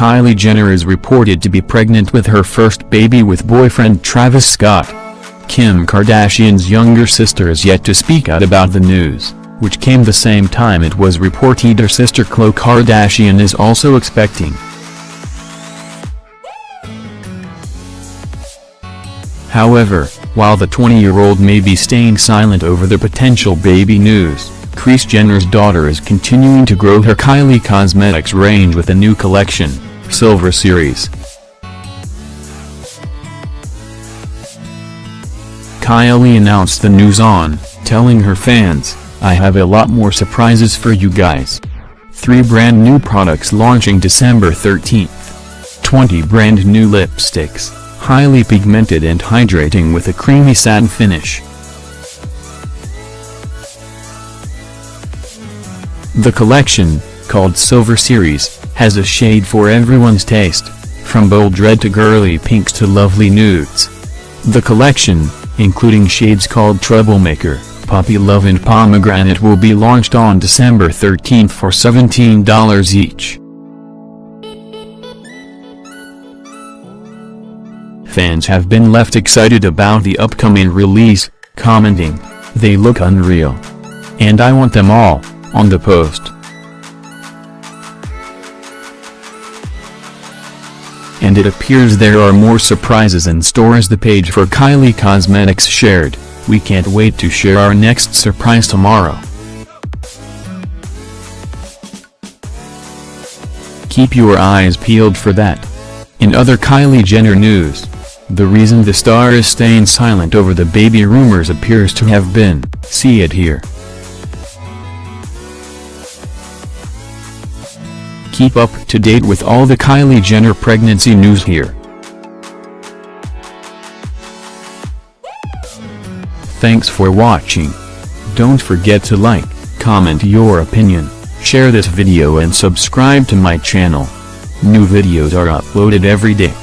Kylie Jenner is reported to be pregnant with her first baby with boyfriend Travis Scott. Kim Kardashian's younger sister is yet to speak out about the news, which came the same time it was reported her sister Khloe Kardashian is also expecting. However, while the 20-year-old may be staying silent over the potential baby news, Kris Jenner's daughter is continuing to grow her Kylie Cosmetics range with a new collection, Silver Series. Kylie announced the news on, telling her fans, I have a lot more surprises for you guys. Three brand new products launching December 13th. 20 brand new lipsticks highly pigmented and hydrating with a creamy satin finish. The collection, called Silver Series, has a shade for everyone's taste, from bold red to girly pinks to lovely nudes. The collection, including shades called Troublemaker, Puppy Love and Pomegranate will be launched on December 13 for $17 each. Fans have been left excited about the upcoming release, commenting, they look unreal. And I want them all, on the post. And it appears there are more surprises in store as the page for Kylie Cosmetics shared, we can't wait to share our next surprise tomorrow. Keep your eyes peeled for that. In other Kylie Jenner news, the reason the star is staying silent over the baby rumors appears to have been, see it here. Keep up to date with all the Kylie Jenner pregnancy news here. Thanks for watching. Don't forget to like, comment your opinion, share this video and subscribe to my channel. New videos are uploaded every day.